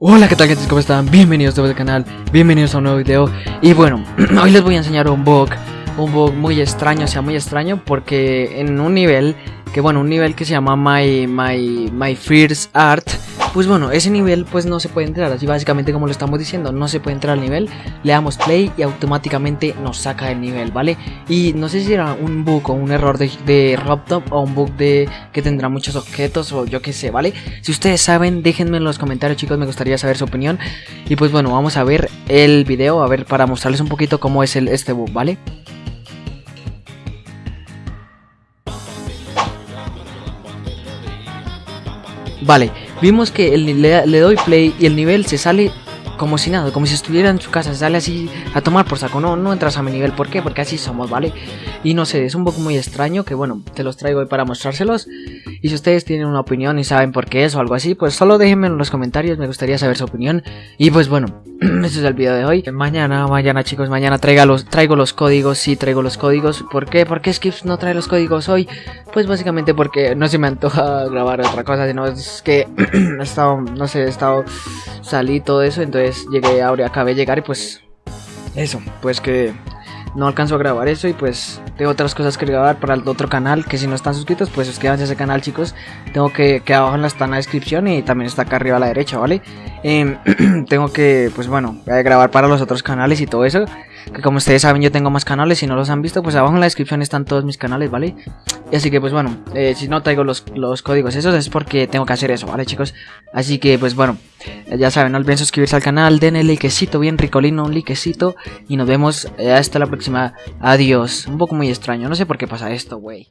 Hola, ¿qué tal gente? ¿Cómo están? Bienvenidos a este canal, bienvenidos a un nuevo video Y bueno, hoy les voy a enseñar un bug Un bug muy extraño, o sea, muy extraño Porque en un nivel, que bueno, un nivel que se llama My, My, My First Art pues bueno, ese nivel pues no se puede entrar, así básicamente como lo estamos diciendo, no se puede entrar al nivel, le damos play y automáticamente nos saca del nivel, ¿vale? Y no sé si era un bug o un error de, RobTop o un bug de que tendrá muchos objetos o yo qué sé, ¿vale? Si ustedes saben, déjenme en los comentarios chicos, me gustaría saber su opinión. Y pues bueno, vamos a ver el video, a ver para mostrarles un poquito cómo es el, este bug, ¿vale? Vale, vimos que le, doy play y el nivel se sale como si nada, como si estuviera en su casa, se sale así a tomar por saco, no, no entras a mi nivel, ¿por qué? Porque así somos, ¿vale? Y no sé, es un poco muy extraño que bueno, te los traigo hoy para mostrárselos y si ustedes tienen una opinión y saben por qué es o algo así, pues solo déjenme en los comentarios, me gustaría saber su opinión. Y pues bueno, este es el video de hoy. Mañana, mañana chicos, mañana traiga los, traigo los códigos, sí traigo los códigos. ¿Por qué? ¿Por qué Skips no trae los códigos hoy? Pues básicamente porque no se me antoja grabar otra cosa, sino es que he estado, no sé, he estado, salí todo eso, entonces llegué, ahora acabé de llegar y pues... Eso, pues que no alcanzo a grabar eso y pues tengo otras cosas que grabar para el otro canal que si no están suscritos pues suscríbanse a ese canal chicos. Tengo que que abajo está en la descripción y también está acá arriba a la derecha vale em, tengo que pues bueno grabar para los otros canales y todo eso que como ustedes saben yo tengo más canales si no los han visto pues abajo en la descripción están todos mis canales vale y así que pues bueno eh, si no traigo los, los códigos esos es porque tengo que hacer eso vale chicos así que pues bueno ya saben, no olviden suscribirse al canal, denle likecito bien ricolino, un likecito y nos vemos hasta la próxima. Adiós. Un poco muy extraño, no sé por qué pasa esto, güey.